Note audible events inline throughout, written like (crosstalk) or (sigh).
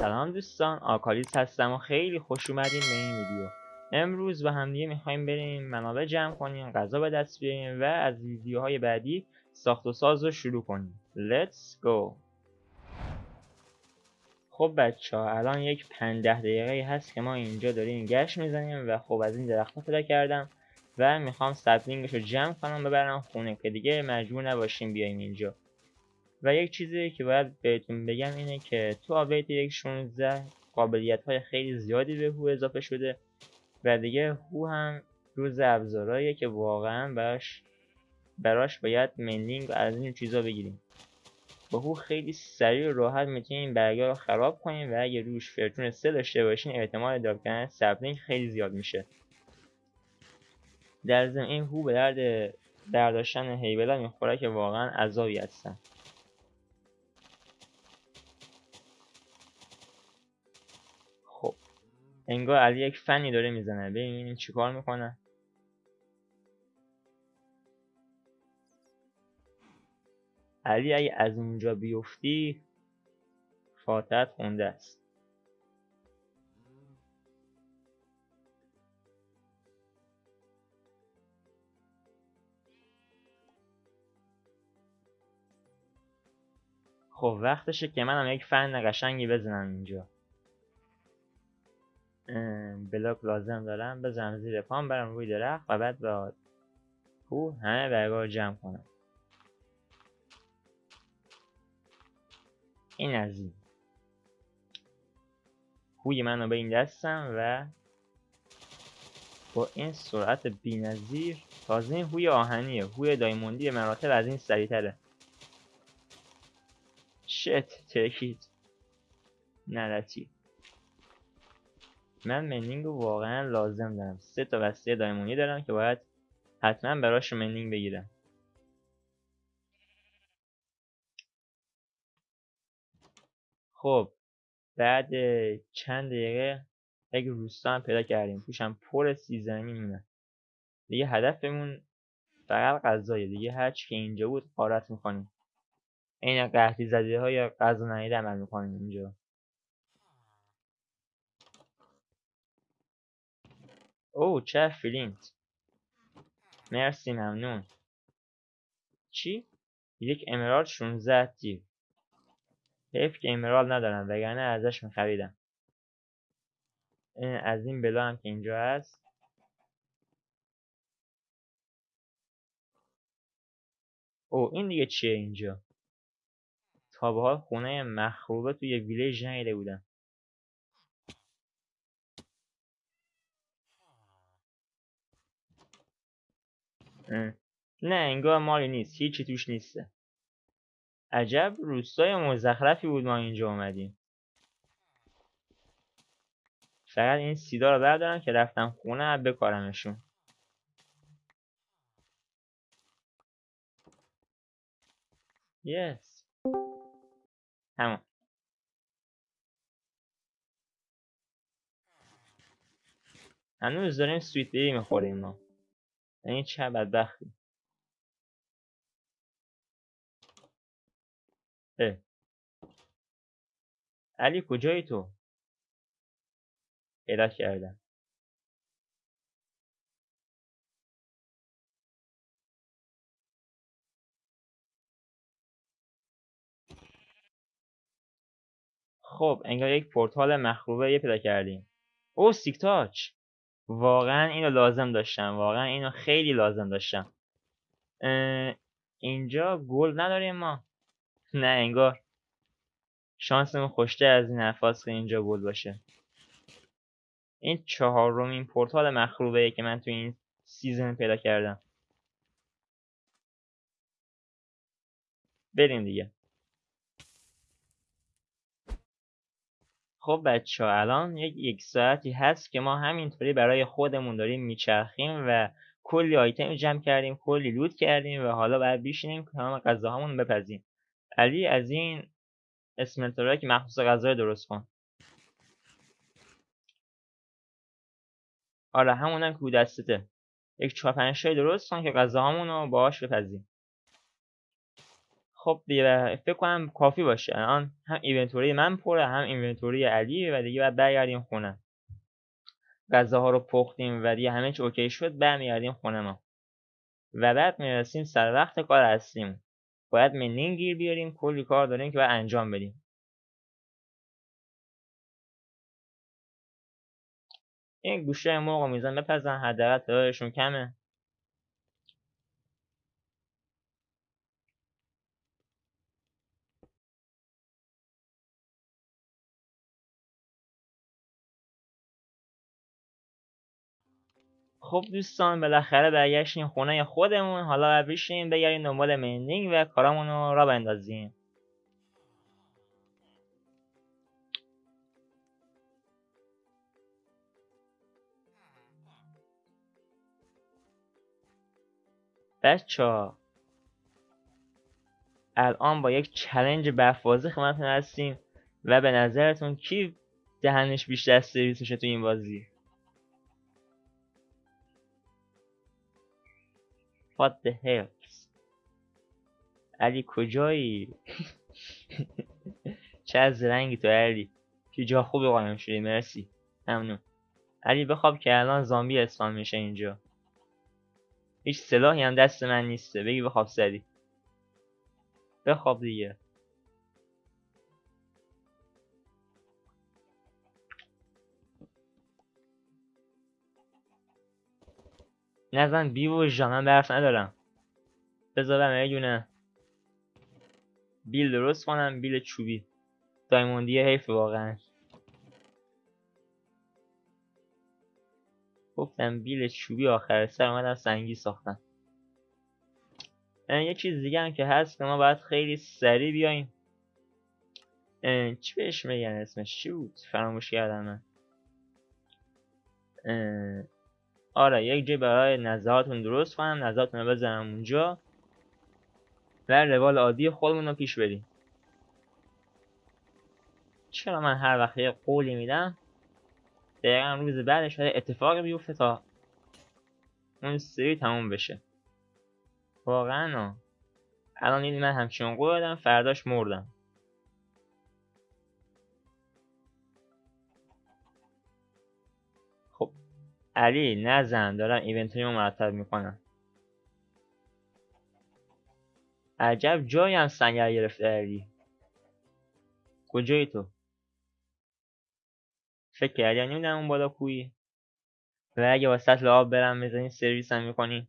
سلام دوستان آکالیس هستم و خیلی خوش اومدین به این ویدیو. امروز با همدیگه می‌خوایم بریم منابع جمع کنیم غذا به دست بیاریم و از ویدیوهای بعدی ساخت و ساز رو شروع کنیم. Let's go! خب بچه ها الان یک پنده دقیقه هست که ما اینجا داریم گشت می‌زنیم و خب از این درخت پیدا کردم و می‌خوام سپلینگش رو جمع کنم ببرم خونه که دیگه مجبور نباشیم بیایم اینجا. و یک چیزی که باید بهتون بگم اینه که تو update یک 16 قابلیت های خیلی زیادی به hoe اضافه شده و دیگه hoe هم جزو ابزارهاییه که واقعا براش براش باید mending و از این چیزا بگیریم. با hoe خیلی سریع و راحت می‌تونیم برگا رو خراب کنیم و اگه روش fortune سه داشته باشین احتمال drop کردن خیلی زیاد میشه. در ضمن این hoe به درد برداشتن هیبلا می‌خوره که واقعا عذابی هستن. انگار علی یک فنی داره می‌زنه. ببینیم چیکار می‌کنه. علی اگه از اونجا بیفتی فاتحت خونده است. خب وقتشه که منم یک فن قشنگی بزنم اینجا. بلاک لازم دارم بزنم زیر پام برم روی درخت و بعد با او همه برگاه جمع کنم. این از این. هوی منو به این دستم و با این سرعت بینظیر تازه این هوی آهنیه. هوی دایموندی مراتب از این سریعتره. شت ترکید نرچید من منینگ رو واقعا لازم دارم. سه تا وسیله دایمونی دارم که باید حتما براش منینگ بگیرم. خب بعد چند دقیقه یک روستا هم پیدا کردیم. توشم پر سیزنی میمونه. دیگه هدفمون فقط غذایه دیگه. هرچی که اینجا بود قارت می‌کنیم این قحطی زده های غذا نهیده عمل می‌کنیم اینجا. اوه چه فلینت مرسی ممنون. چی؟ یک امرال 16 دیو حیف که امرال ندارم وگرنه ازش میخریدم. از این بلا هم که اینجا هست. او این دیگه چیه اینجا؟ تا به حال خونه مخروبه توی ویلیج نیده بودم. نه انگار مالی نیست هیچی توش نیسته عجب روستای مزخرفی بود ما اینجا اومدیم. فقط این سیدا رو بردارم که رفتم خونه بکارمشون. یس. همون. هنوز داریم سویت بیبی می‌خوریم ما. این چه بدبختی؟ اه. علی کجایی تو؟ پیدا کردم. خب انگار یک پورتال مخروبه یه پیدا کردیم. او silk touch! واقعا اینو لازم داشتم. واقعا اینو خیلی لازم داشتم. اینجا gold نداریم ما. (laughs) نه انگار شانسمون خوشته از این حرفاست که اینجا gold باشه. این چهارمین پورتال مخروبه که من تو این season پیدا کردم. بریم دیگه. خب بچه ها الان یک یک ساعتی هست که ما همینطوری برای خودمون داریم میچرخیم و کلی آیتم جمع کردیم کلی لود کردیم و حالا باید بیشینیم تمام غذاهامون بپزیم. علی از این اسمنتورایی که مخصوص غذا درست کن. آره همونم که دستته. یک چهار پنج درست کن که غذاهامون رو باهاش بپزیم. خب دیگه فکر کنم کافی باشه. الان هم inventory من پره هم inventory علی و دیگه باید برگردیم خونه. غذاها رو پختیم و دیگه همه چی اوکی شد برمیگردیم خونه ما. و بعد می‌رسیم سر وقت کار هستیم. باید mending گیر بیاریم کلی کار داریم که باید انجام بدیم. این گوشه موقع میزن بپزن حداقل تعدادشون کمه. خب دوستان بالاخره برگشتیم خونه خودمون. حالا بشینیم بگردیم دنبال مندینگ و کارامون رو را بندازیم. بچه الان با یک چلنج بفوازی خدمتتون هستیم و به نظرتون کی دهنش بیشتر سرویس تو این بازی؟ What the hell? علی کجایی؟ (laughs) چه از رنگی تو علی؟ که جا خوبی قایم شدی مرسی. ممنون. علی بخواب که الان زامبی اسفان میشه اینجا. هیچ سلاحی هم دست من نیسته. بگی بخواب سری. بخواب دیگه. نزن بی و جا من برف ندارم. بذارم یه دونه بیل درست کنم بیل چوبی. دایموندی حیف واقعا. گفتم بیل چوبی آخر سر اومدم سنگی ساختم. یه چیز دیگه هم که هست که ما باید خیلی سریع بیایم. چی بهش میگن اسمش؟ چی بود؟ فراموش کردم من. آره یک جای برای نظراتون درست کنم نظراتون رو بزنم اونجا. و روال عادی خودمون رو پیش بریم. چرا من هر وقت یه قولی میدم دقیقا روز بعدش شده اتفاق بیفته تا اون سری تموم بشه. واقعا الان این من همچین قول دادم فرداش مردم. علی نزن دارم ایونتری رو مرتب می‌کنم. عجب جایی هم سنگر گرفته علی. کجایی تو؟ فکر کردی نمی‌دونم اون بالا کویی. و اگه با سطل آب برم بزنی سرویس هم می‌کنی.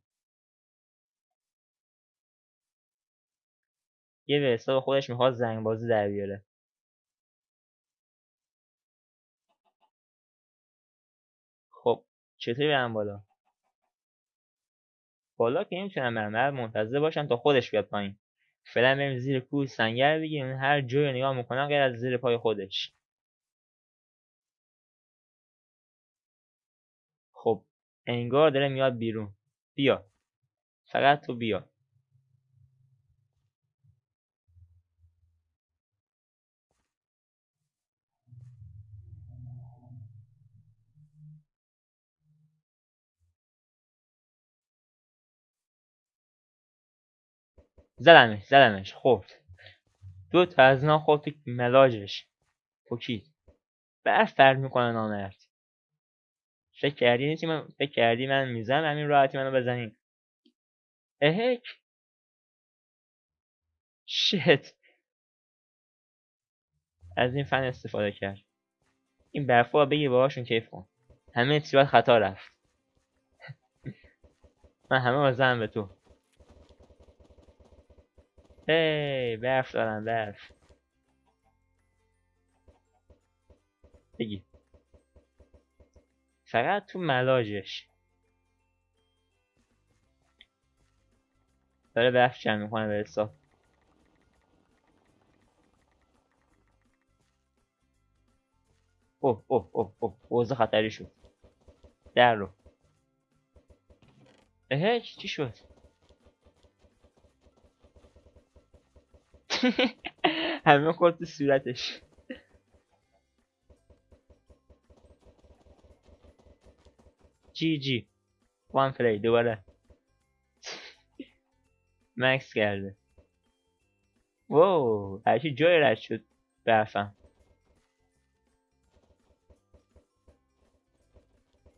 یه به حساب خودش می‌خواد زنگ بازی در بیاره. چطوری برم بالا؟ بالا که نمی‌تونم برم منتظر باشم تا خودش بیاد پایین. فعلا بریم زیر کوه سنگر بگیریم هر جایی نگاه می‌کنم غیر از زیر پای خودش. خب انگار داره میاد بیرون. بیا. فقط تو بیا. زدمش زدمش. خب. دو تا از اینا خورد تو ملاجش. پوکید برف فرد می‌کنه نامرد. فکر کردی من فکر کردی من می‌زنم همین راحتی منو بزنین اهک. شت. از این فن استفاده کرد. این برفا بگیر باهاشون کیف کن. همه چی خطا رفت. (laughs) من همه بازم به تو. هی برف دارم برف. بگی. فقط تو ملاجش. داره برف جمع می‌کنه به حساب. اوه اوه اوه اوه خطری شد. در رو. اهش چی شد؟ (laughs) همه خورد تو صورتش. جی جی. وان پلی دوباره. (laughs) مکس کرده. واو هرچی جای رد شد. برفم.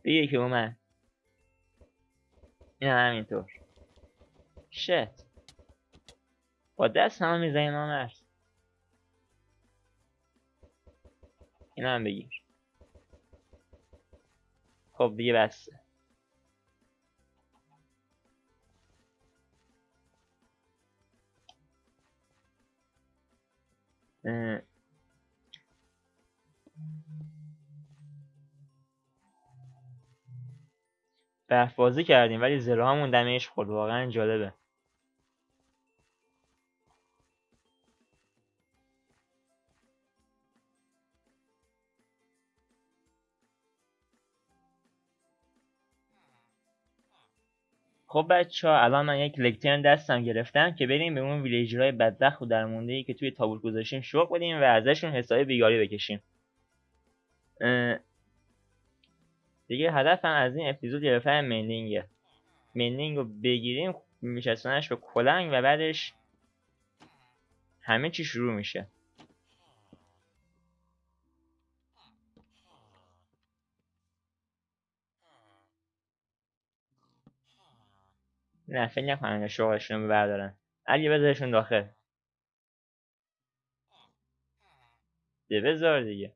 دیگه که اومد. این همینطور. شت با دست همه می‌زنیم هم این هم بگیر. خب دیگه بسته. بازی کردیم ولی زره همون دمیش خورد. واقعا جالبه. خب بچه ها الان من یک لکترن دستم گرفتم که بریم به اون ویلیجرهای بدبخت و درمونده که توی تابوت گذاشتیم شوق بدیم و ازشون حساب بیگاری بکشیم. دیگه هدفم از این اپیزود گرفتن مندینگه مندینگ رو بگیریم میشستنش به کلنگ و بعدش همه چی شروع میشه. نه فکر نکنم شغلشون رو بردارن. علی بذارشون داخل. ده بذار دیگه.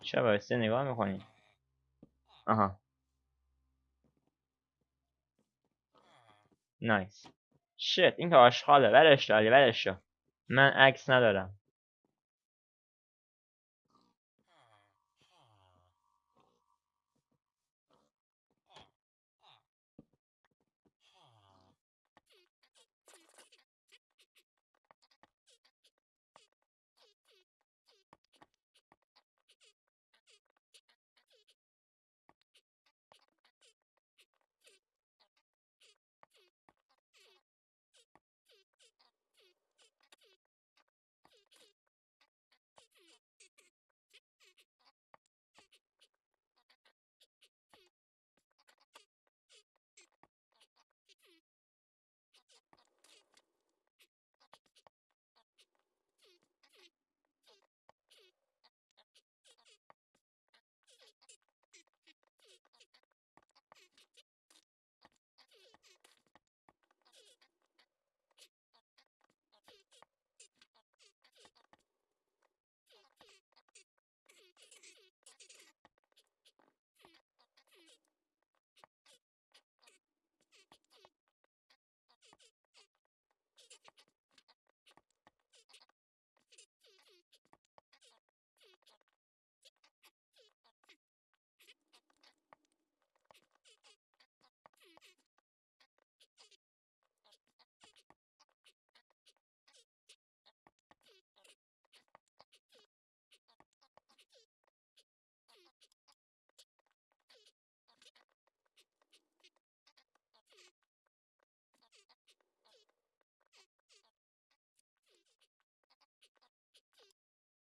چه بایسته نگاه می‌کنی؟ آها. نایس شت این که آشغاله. ولش داری ولش من عکس ندارم.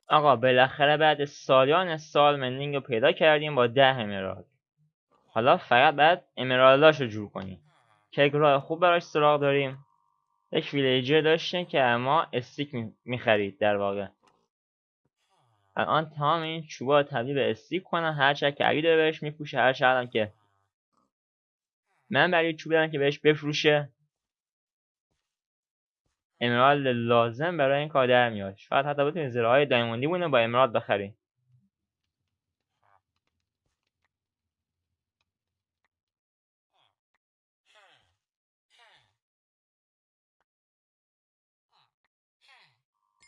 آقا بالاخره بعد سالیان سال مندینگ رو پیدا کردیم با ده امرالد حالا فقط بعد امرالداش رو جور کنیم. که راه خوب براش سراغ داریم. یک ویلیجر داشتیم که اما استیک می‌خرید در واقع. الان تمام این چوبا تبدیل به استیک کنم هر که علی داره بهش میپوشه هر هم که من برای چوب دارم که بهش بفروشه امرالد لازم برای این کار در میاد. شاید حتی بتونید زره های دایموندی بونه با امرالد بخرید.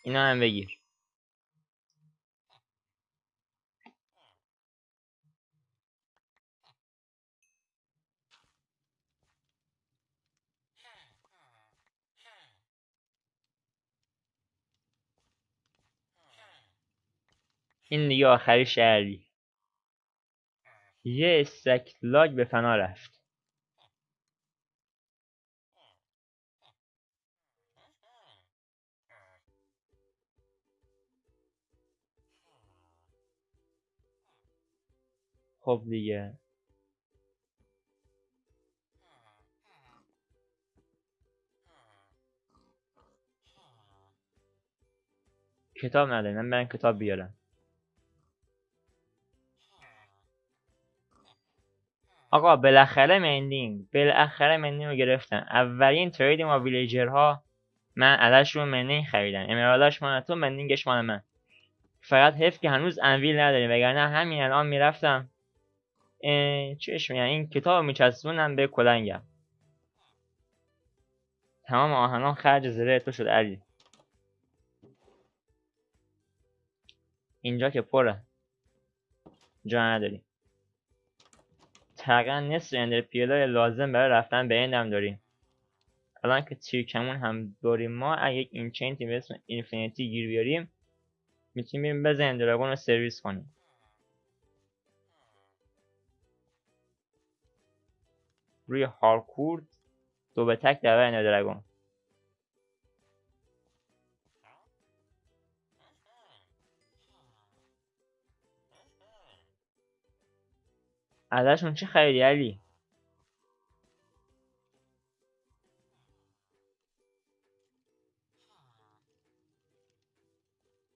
اینا هم بگیر. این دیگه آخری شهری. یه استکلاگ به فنا رفت. خب دیگه. کتاب ندارم من برم کتاب بیارم. آقا بالاخره مندینگ. بالاخره مندینگ رو گرفتن. اولین ترید ما ویلیجرها من ازش رو مندینگ خریدم. امرالش مال تو مندینگش مال من. فقط حیف که هنوز انویل نداریم. وگرنه همین الان می‌رفتم. چش میگن؟ این کتاب میچسبونم به کلنگم. تمام آهنان خرج زره تو شد علی. اینجا که پره. جا نداریم. تقریبا نصف اندر لازم برای رفتن به اندم داریم. الان که تیرکمون هم داریم ما اگه یک اینچنتی به اسم اینفینیتی گیر بیاریم می‌تونیم بزنیم دراگون رو سرویس کنیم. روی هارکورد دو به تک اندر دراگون. ازشون چی خریدی علی؟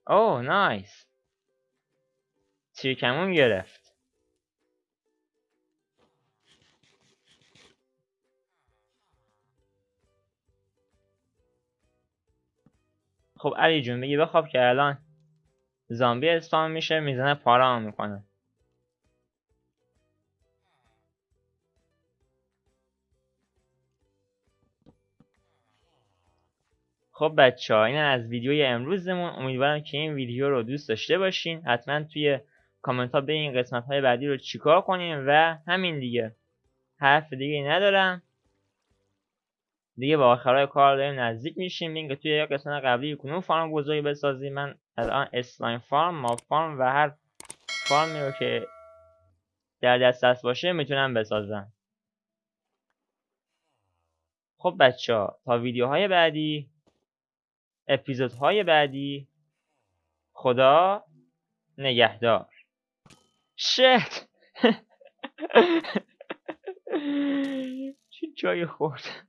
اوه نایس. تیرکمون گرفت. خب علی جون بگی بخواب که الان زامبی اسپان میشه می‌زنه پارام می‌کنه. خب بچه ها این از ویدیوی امروزمون. امیدوارم که این ویدیو رو دوست داشته باشین. حتما توی کامنت ها به این قسمت های بعدی رو چیکار کنیم و همین دیگه. حرف دیگه ندارم. دیگه با آخرای کار داریم نزدیک میشیم. این که توی قسمت قبلی کنون فارم گذاری بسازیم. من الان اسلایم فارم ما فارم و هر فارمی رو که در دست باشه می‌تونم بسازم. خب بچه ها تا ویدیوهای بعدی. اپیزودهای بعدی. خدا نگهدار. شت. (laughs) چه جای خورد.